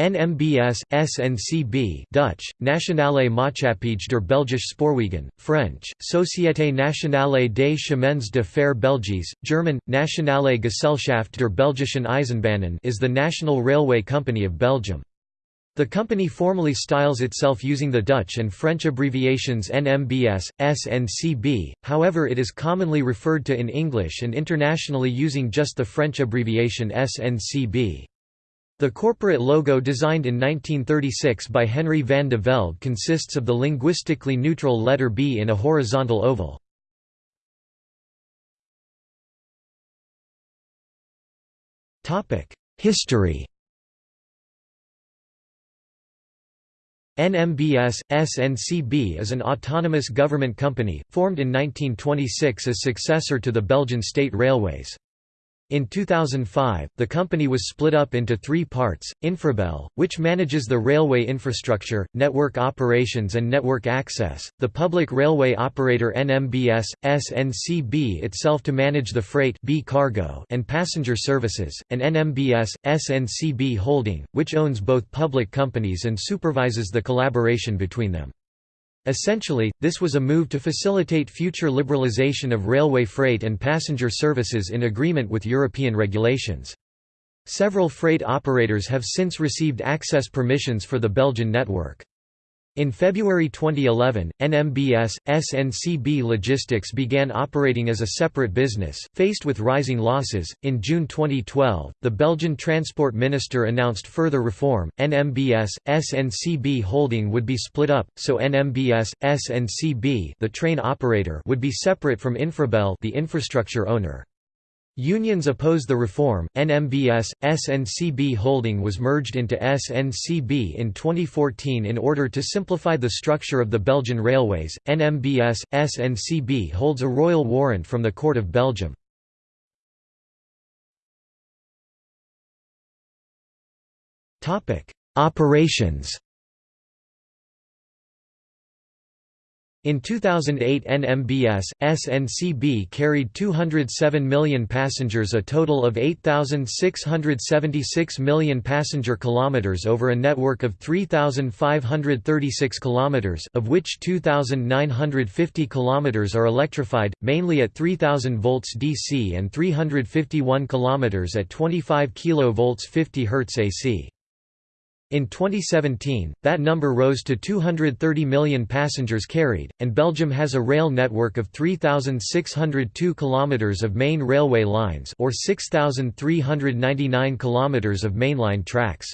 NMBS, SNCB Dutch, Nationale Maatschappij der Belgische Spoorwegen, French, Société Nationale des Chemins de Fer Belgisch, German, Nationale Gesellschaft der Belgischen Eisenbahnen is the national railway company of Belgium. The company formally styles itself using the Dutch and French abbreviations NMBS, SNCB, however it is commonly referred to in English and internationally using just the French abbreviation SNCB. The corporate logo designed in 1936 by Henry van de Velde consists of the linguistically neutral letter B in a horizontal oval. History NMBS, SNCB is an autonomous government company, formed in 1926 as successor to the Belgian State Railways. In 2005, the company was split up into three parts, Infrabel, which manages the railway infrastructure, network operations and network access, the public railway operator NMBS, SNCB itself to manage the freight B cargo and passenger services, and NMBS, SNCB Holding, which owns both public companies and supervises the collaboration between them. Essentially, this was a move to facilitate future liberalization of railway freight and passenger services in agreement with European regulations. Several freight operators have since received access permissions for the Belgian network. In February 2011, NMBS, SNCB Logistics began operating as a separate business, faced with rising losses. In June 2012, the Belgian Transport Minister announced further reform. NMBS, SNCB Holding would be split up, so NMBS, SNCB, the train operator, would be separate from Infrabel, the infrastructure owner. Unions oppose the reform. NMBS SNCB Holding was merged into SNCB in 2014 in order to simplify the structure of the Belgian railways. NMBS SNCB holds a royal warrant from the Court of Belgium. Topic: Operations In 2008 NMBS, SNCB carried 207 million passengers a total of 8,676 million passenger kilometers over a network of 3,536 kilometers of which 2,950 kilometers are electrified, mainly at 3,000 volts DC and 351 kilometers at 25 kV 50 Hz AC. In 2017, that number rose to 230 million passengers carried, and Belgium has a rail network of 3,602 km of main railway lines or 6,399 km of mainline tracks.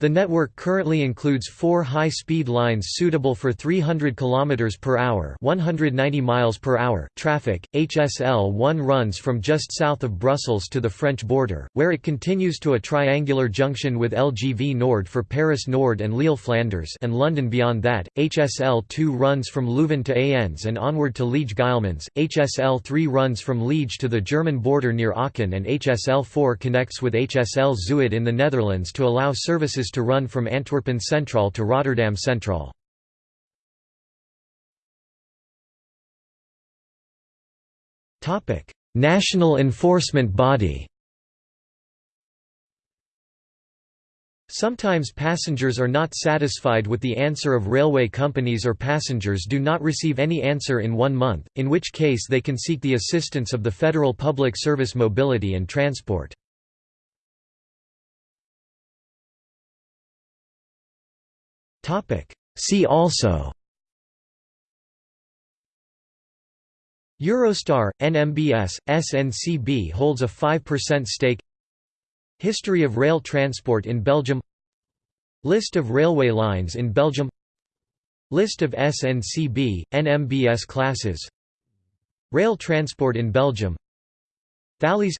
The network currently includes four high-speed lines suitable for 300 km per hour, 190 miles per hour traffic. HSL 1 runs from just south of Brussels to the French border, where it continues to a triangular junction with LGV Nord for Paris Nord and Lille Flanders, and London beyond that. HSL 2 runs from Leuven to Ans and onward to Liege Guillemins. HSL 3 runs from Liege to the German border near Aachen, and HSL 4 connects with HSL Zuid in the Netherlands to allow services to run from Antwerpen Central to Rotterdam Central. National enforcement body Sometimes passengers are not satisfied with the answer of railway companies or passengers do not receive any answer in one month, in which case they can seek the assistance of the Federal Public Service Mobility and Transport. See also. Eurostar, NMBS, SNCB holds a 5% stake. History of rail transport in Belgium. List of railway lines in Belgium. List of SNCB, NMBS classes. Rail transport in Belgium. Thalys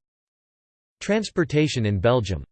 Transportation in Belgium